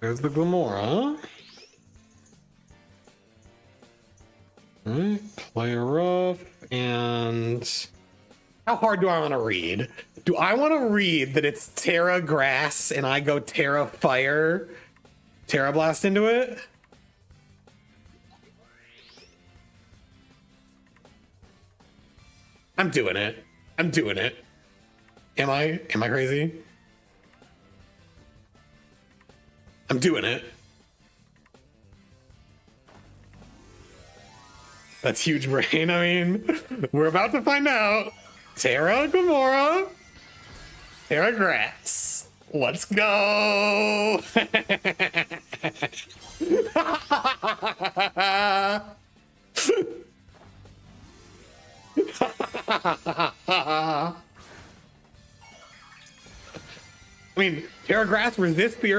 There's the Glimmora. Alright, play rough and how hard do I want to read? Do I want to read that it's Tera Grass and I go Tera Fire, Tera Blast into it? I'm doing it. I'm doing it. Am I? Am I crazy? I'm doing it. That's huge brain. I mean, we're about to find out. Tera Gamora. Tera Grass. Let's go. I mean, Tera Grass resists the